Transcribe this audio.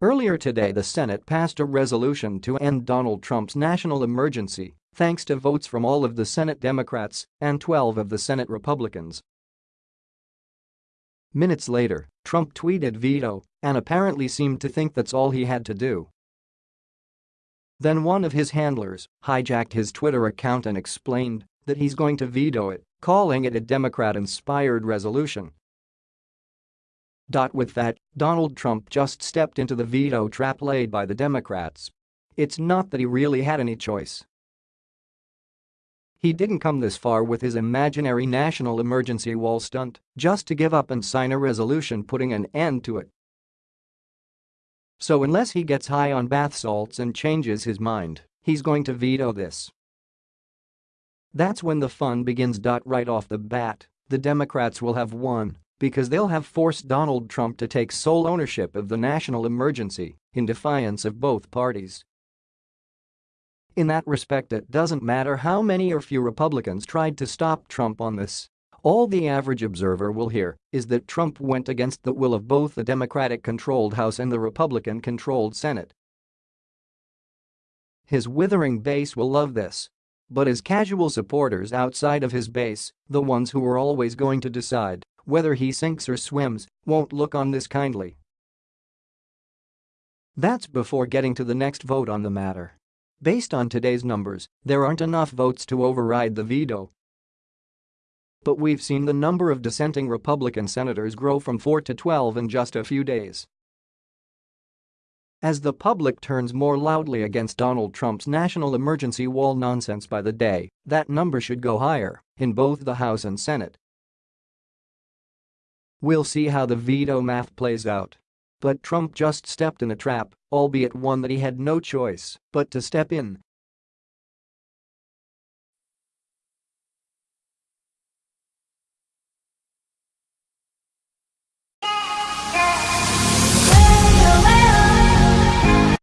Earlier today the Senate passed a resolution to end Donald Trump's national emergency, thanks to votes from all of the Senate Democrats and 12 of the Senate Republicans. Minutes later, Trump tweeted veto and apparently seemed to think that's all he had to do. Then one of his handlers hijacked his Twitter account and explained that he's going to veto it, calling it a Democrat-inspired resolution. With that, Donald Trump just stepped into the veto trap laid by the Democrats. It's not that he really had any choice. He didn't come this far with his imaginary national emergency wall stunt just to give up and sign a resolution putting an end to it. So unless he gets high on bath salts and changes his mind, he's going to veto this. That's when the fun begins. Right off the bat, the Democrats will have won because they'll have forced Donald Trump to take sole ownership of the national emergency in defiance of both parties. In that respect it doesn't matter how many or few Republicans tried to stop Trump on this. All the average observer will hear is that Trump went against the will of both the Democratic-controlled House and the Republican-controlled Senate. His withering base will love this. But his casual supporters outside of his base, the ones who are always going to decide whether he sinks or swims, won't look on this kindly. That's before getting to the next vote on the matter. Based on today's numbers, there aren't enough votes to override the veto. But we've seen the number of dissenting Republican senators grow from 4 to 12 in just a few days. As the public turns more loudly against Donald Trump's national emergency wall nonsense by the day, that number should go higher in both the House and Senate. We'll see how the veto math plays out. But Trump just stepped in a trap, albeit one that he had no choice but to step in